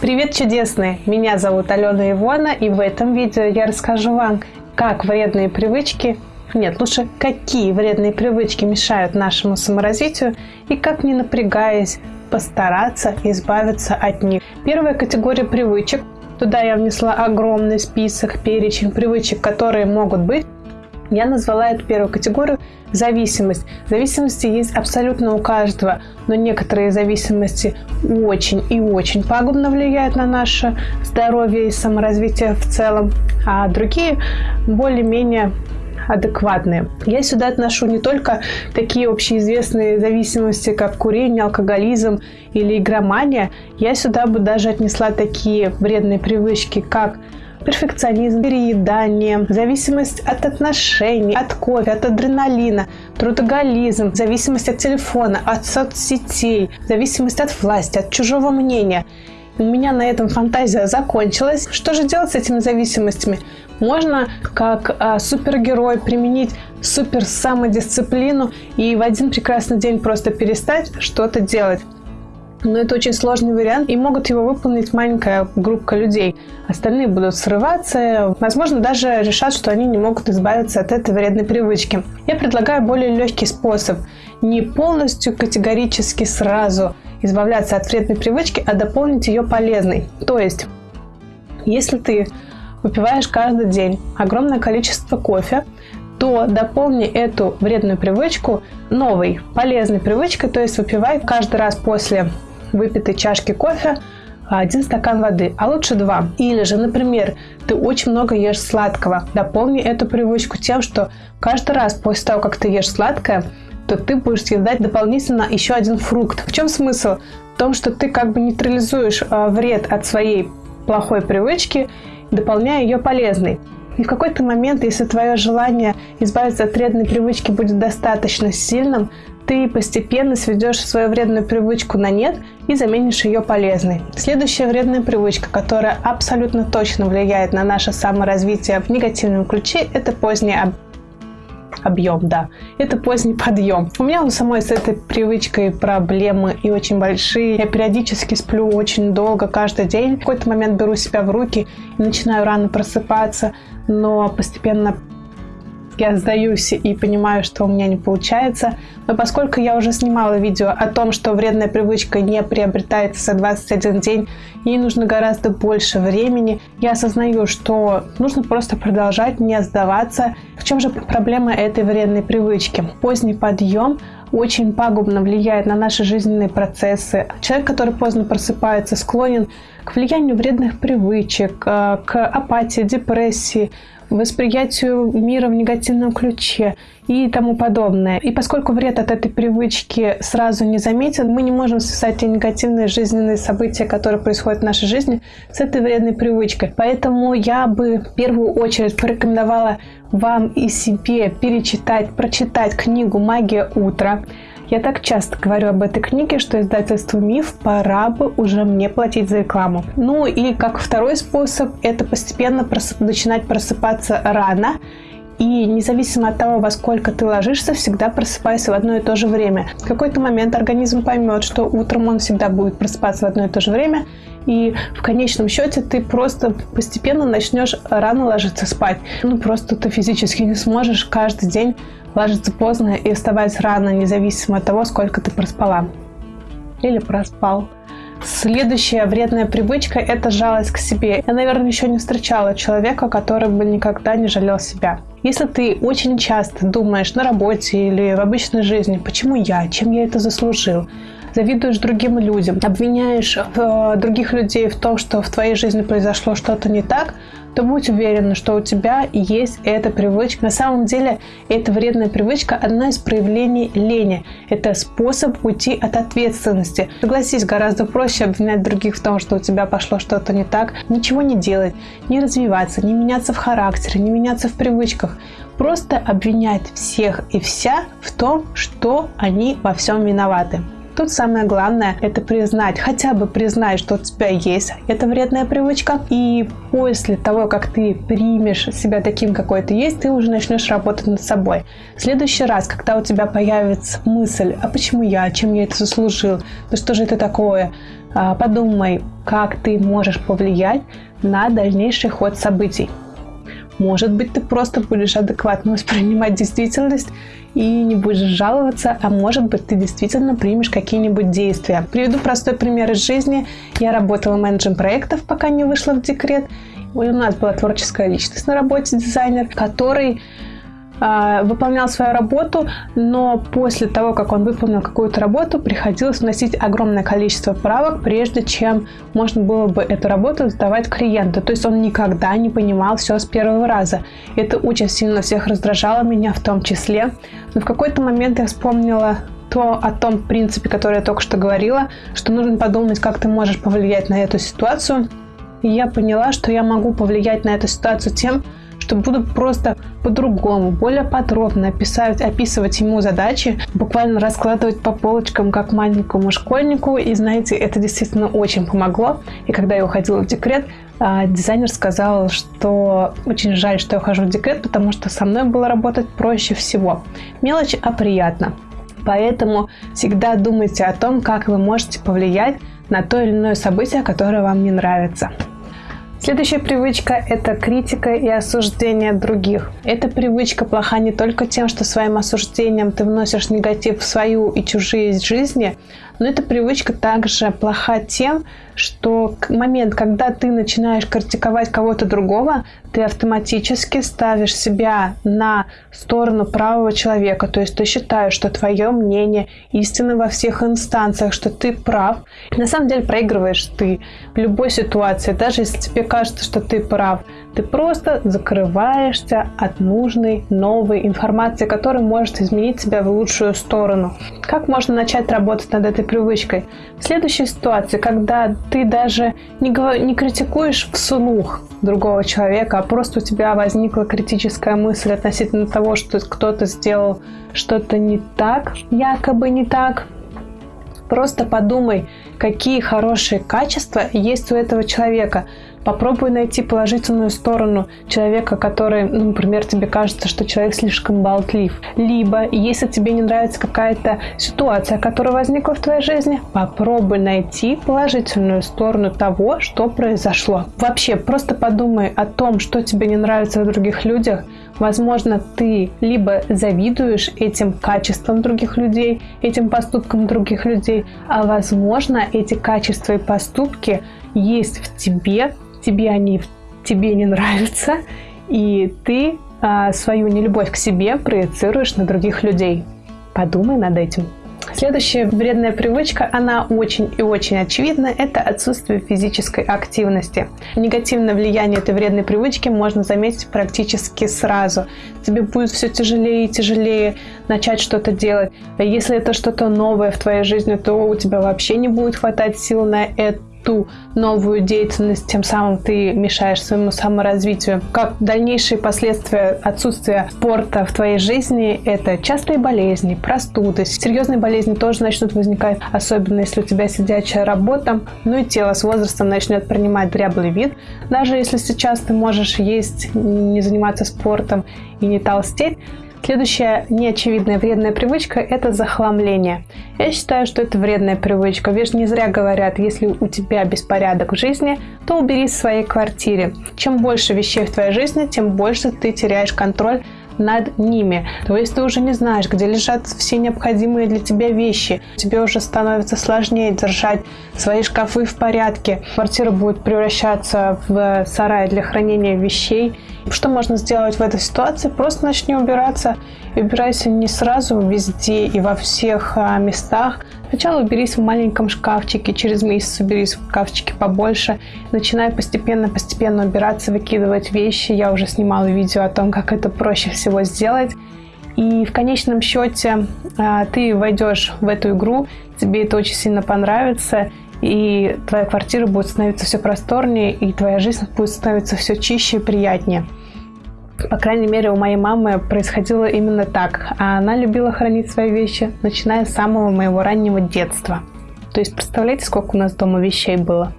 Привет, чудесные! Меня зовут Алена Ивона, и в этом видео я расскажу вам, как вредные привычки, нет, лучше какие вредные привычки мешают нашему саморазвитию и как не напрягаясь постараться избавиться от них. Первая категория привычек. Туда я внесла огромный список, перечень привычек, которые могут быть я назвала эту первую категорию зависимость. Зависимости есть абсолютно у каждого, но некоторые зависимости очень и очень пагубно влияют на наше здоровье и саморазвитие в целом, а другие более-менее адекватные. Я сюда отношу не только такие общеизвестные зависимости, как курение, алкоголизм или игромания. Я сюда бы даже отнесла такие вредные привычки, как перфекционизм, переедание, зависимость от отношений, от кофе, от адреналина, трудоголизм, зависимость от телефона, от соцсетей, зависимость от власти, от чужого мнения. У меня на этом фантазия закончилась. Что же делать с этими зависимостями? Можно как а, супергерой применить супер самодисциплину и в один прекрасный день просто перестать что-то делать. Но это очень сложный вариант, и могут его выполнить маленькая группа людей. Остальные будут срываться, возможно, даже решат, что они не могут избавиться от этой вредной привычки. Я предлагаю более легкий способ. Не полностью категорически сразу избавляться от вредной привычки, а дополнить ее полезной. То есть, если ты выпиваешь каждый день огромное количество кофе, то дополни эту вредную привычку новой, полезной привычкой, то есть выпивай каждый раз после выпитой чашки кофе один стакан воды, а лучше два. Или же, например, ты очень много ешь сладкого. Дополни эту привычку тем, что каждый раз после того, как ты ешь сладкое, то ты будешь съедать дополнительно еще один фрукт. В чем смысл? В том, что ты как бы нейтрализуешь а, вред от своей плохой привычки, дополняя ее полезной. И в какой-то момент, если твое желание избавиться от вредной привычки будет достаточно сильным, ты постепенно сведешь свою вредную привычку на нет и заменишь ее полезной. Следующая вредная привычка, которая абсолютно точно влияет на наше саморазвитие в негативном ключе, это поздняя объем, да. Это поздний подъем. У меня у самой с этой привычкой проблемы и очень большие. Я периодически сплю очень долго, каждый день. В какой-то момент беру себя в руки и начинаю рано просыпаться, но постепенно я сдаюсь и понимаю, что у меня не получается. Но поскольку я уже снимала видео о том, что вредная привычка не приобретается за 21 день, ей нужно гораздо больше времени, я осознаю, что нужно просто продолжать, не сдаваться. В чем же проблема этой вредной привычки? Поздний подъем очень пагубно влияет на наши жизненные процессы. Человек, который поздно просыпается, склонен к влиянию вредных привычек, э, к апатии, депрессии, восприятию мира в негативном ключе и тому подобное. И поскольку вред от этой привычки сразу не заметен, мы не можем связать те негативные жизненные события, которые происходят в нашей жизни, с этой вредной привычкой. Поэтому я бы в первую очередь порекомендовала вам и себе перечитать, прочитать книгу «Магия утра». Я так часто говорю об этой книге, что издательству «Миф» пора бы уже мне платить за рекламу. Ну и как второй способ, это постепенно просып... начинать просыпаться рано и независимо от того, во сколько ты ложишься, всегда просыпайся в одно и то же время. В какой-то момент организм поймет, что утром он всегда будет просыпаться в одно и то же время, и в конечном счете ты просто постепенно начнешь рано ложиться спать. Ну, просто ты физически не сможешь каждый день ложиться поздно и вставать рано, независимо от того, сколько ты проспала. Или проспал. Следующая вредная привычка – это жалость к себе. Я, наверное, еще не встречала человека, который бы никогда не жалел себя. Если ты очень часто думаешь на работе или в обычной жизни, почему я, чем я это заслужил, завидуешь другим людям, обвиняешь э, других людей в том, что в твоей жизни произошло что-то не так, то будь уверена, что у тебя есть эта привычка. На самом деле, эта вредная привычка – одна из проявлений лени. Это способ уйти от ответственности. Согласись, гораздо проще обвинять других в том, что у тебя пошло что-то не так, ничего не делать, не развиваться, не меняться в характере, не меняться в привычках. Просто обвинять всех и вся в том, что они во всем виноваты. Тут самое главное – это признать, хотя бы признать, что у тебя есть эта вредная привычка, и после того, как ты примешь себя таким, какой ты есть, ты уже начнешь работать над собой. В следующий раз, когда у тебя появится мысль, а почему я, чем я это заслужил, ну что же это такое, а, подумай, как ты можешь повлиять на дальнейший ход событий. Может быть, ты просто будешь адекватно воспринимать действительность и не будешь жаловаться, а может быть, ты действительно примешь какие-нибудь действия. Приведу простой пример из жизни. Я работала менеджером проектов, пока не вышла в декрет. У нас была творческая личность на работе, дизайнер, который выполнял свою работу, но после того, как он выполнил какую-то работу, приходилось вносить огромное количество правок, прежде чем можно было бы эту работу сдавать клиенту. То есть он никогда не понимал все с первого раза. Это очень сильно всех раздражало, меня в том числе. Но в какой-то момент я вспомнила то о том принципе, который я только что говорила, что нужно подумать, как ты можешь повлиять на эту ситуацию. И я поняла, что я могу повлиять на эту ситуацию тем, что буду просто по-другому, более подробно описать, описывать ему задачи, буквально раскладывать по полочкам, как маленькому школьнику. И знаете, это действительно очень помогло. И когда я уходила в декрет, а, дизайнер сказал, что очень жаль, что я ухожу в декрет, потому что со мной было работать проще всего. Мелочь, а приятно. Поэтому всегда думайте о том, как вы можете повлиять на то или иное событие, которое вам не нравится. Следующая привычка – это критика и осуждение других. Эта привычка плоха не только тем, что своим осуждением ты вносишь негатив в свою и чужие жизни, но эта привычка также плоха тем, что момент, когда ты начинаешь критиковать кого-то другого, ты автоматически ставишь себя на сторону правого человека. То есть ты считаешь, что твое мнение истинно во всех инстанциях, что ты прав. На самом деле проигрываешь ты в любой ситуации, даже если тебе кажется, что ты прав. Ты просто закрываешься от нужной новой информации, которая может изменить тебя в лучшую сторону. Как можно начать работать над этой привычкой? В следующей ситуации, когда ты даже не, не критикуешь вслух другого человека, а просто у тебя возникла критическая мысль относительно того, что кто-то сделал что-то не так, якобы не так, Просто подумай, какие хорошие качества есть у этого человека. Попробуй найти положительную сторону человека, который, ну, например, тебе кажется, что человек слишком болтлив. Либо, если тебе не нравится какая-то ситуация, которая возникла в твоей жизни, попробуй найти положительную сторону того, что произошло. Вообще, просто подумай о том, что тебе не нравится в других людях. Возможно, ты либо завидуешь этим качествам других людей, этим поступкам других людей, а возможно, эти качества и поступки есть в тебе, тебе они тебе не нравятся, и ты а, свою нелюбовь к себе проецируешь на других людей. Подумай над этим. Следующая вредная привычка, она очень и очень очевидна, это отсутствие физической активности. Негативное влияние этой вредной привычки можно заметить практически сразу. Тебе будет все тяжелее и тяжелее начать что-то делать. Если это что-то новое в твоей жизни, то у тебя вообще не будет хватать сил на это ту новую деятельность, тем самым ты мешаешь своему саморазвитию. Как дальнейшие последствия отсутствия спорта в твоей жизни – это частые болезни, простуды. Серьезные болезни тоже начнут возникать, особенно если у тебя сидячая работа, ну и тело с возрастом начнет принимать дряблый вид. Даже если сейчас ты можешь есть, не заниматься спортом и не толстеть, Следующая неочевидная вредная привычка – это захламление. Я считаю, что это вредная привычка. Ведь не зря говорят, если у тебя беспорядок в жизни, то уберись в своей квартире. Чем больше вещей в твоей жизни, тем больше ты теряешь контроль над ними. То есть ты уже не знаешь, где лежат все необходимые для тебя вещи. Тебе уже становится сложнее держать свои шкафы в порядке. Квартира будет превращаться в сарай для хранения вещей. Что можно сделать в этой ситуации? Просто начни убираться. И убирайся не сразу везде и во всех а, местах. Сначала уберись в маленьком шкафчике, через месяц уберись в шкафчике побольше. Начинай постепенно-постепенно убираться, выкидывать вещи. Я уже снимала видео о том, как это проще всего сделать. И в конечном счете а, ты войдешь в эту игру, тебе это очень сильно понравится, и твоя квартира будет становиться все просторнее, и твоя жизнь будет становиться все чище и приятнее. По крайней мере, у моей мамы происходило именно так. А она любила хранить свои вещи, начиная с самого моего раннего детства. То есть представляете, сколько у нас дома вещей было?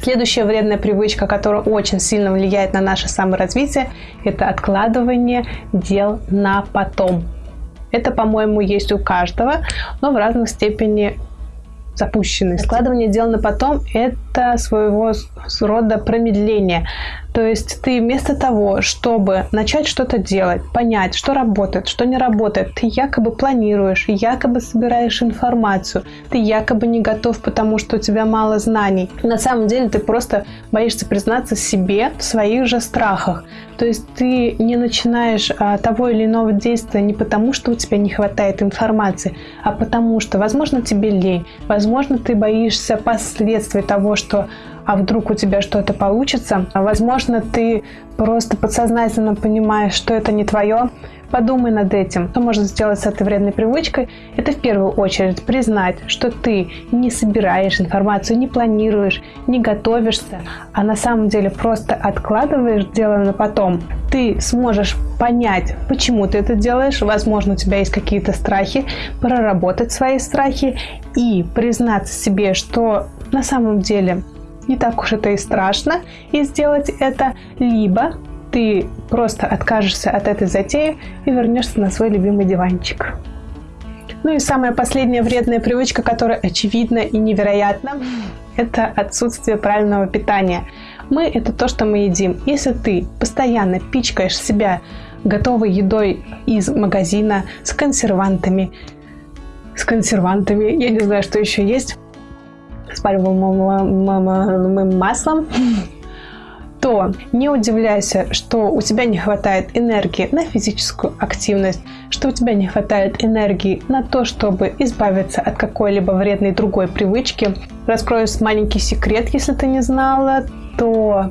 Следующая вредная привычка, которая очень сильно влияет на наше саморазвитие, это откладывание дел на потом. Это, по-моему, есть у каждого, но в разной степени запущенный. Складывание дел на потом – это своего рода промедление. То есть ты вместо того, чтобы начать что-то делать, понять, что работает, что не работает, ты якобы планируешь, якобы собираешь информацию, ты якобы не готов, потому что у тебя мало знаний. На самом деле ты просто боишься признаться себе в своих же страхах. То есть ты не начинаешь а, того или иного действия не потому, что у тебя не хватает информации, а потому что, возможно, тебе лень, возможно, ты боишься последствий того, что а вдруг у тебя что-то получится. Возможно, ты просто подсознательно понимаешь, что это не твое. Подумай над этим. Что можно сделать с этой вредной привычкой? Это в первую очередь признать, что ты не собираешь информацию, не планируешь, не готовишься, а на самом деле просто откладываешь дело на потом. Ты сможешь понять, почему ты это делаешь. Возможно, у тебя есть какие-то страхи, проработать свои страхи и признаться себе, что на самом деле не так уж это и страшно, и сделать это, либо ты просто откажешься от этой затеи и вернешься на свой любимый диванчик. Ну и самая последняя вредная привычка, которая очевидна и невероятна, это отсутствие правильного питания. Мы – это то, что мы едим. Если ты постоянно пичкаешь себя готовой едой из магазина с консервантами, с консервантами, я не знаю, что еще есть, пальмовым маслом, то не удивляйся, что у тебя не хватает энергии на физическую активность, что у тебя не хватает энергии на то, чтобы избавиться от какой-либо вредной другой привычки. Раскрою маленький секрет, если ты не знала, то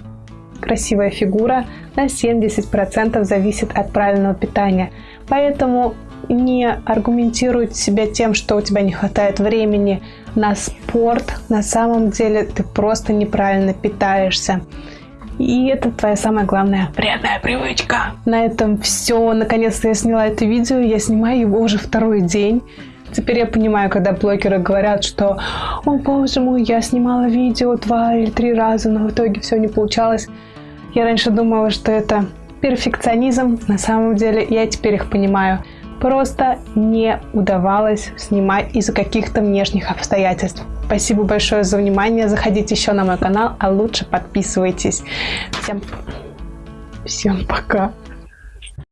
красивая фигура на 70% зависит от правильного питания. Поэтому не аргументируй себя тем, что у тебя не хватает времени на спорт. На самом деле ты просто неправильно питаешься. И это твоя самая главная вредная привычка. На этом все. Наконец-то я сняла это видео. Я снимаю его уже второй день. Теперь я понимаю, когда блогеры говорят, что «О, боже мой, я снимала видео два или три раза, но в итоге все не получалось». Я раньше думала, что это перфекционизм. На самом деле я теперь их понимаю просто не удавалось снимать из-за каких-то внешних обстоятельств. Спасибо большое за внимание. Заходите еще на мой канал, а лучше подписывайтесь. Всем, всем пока.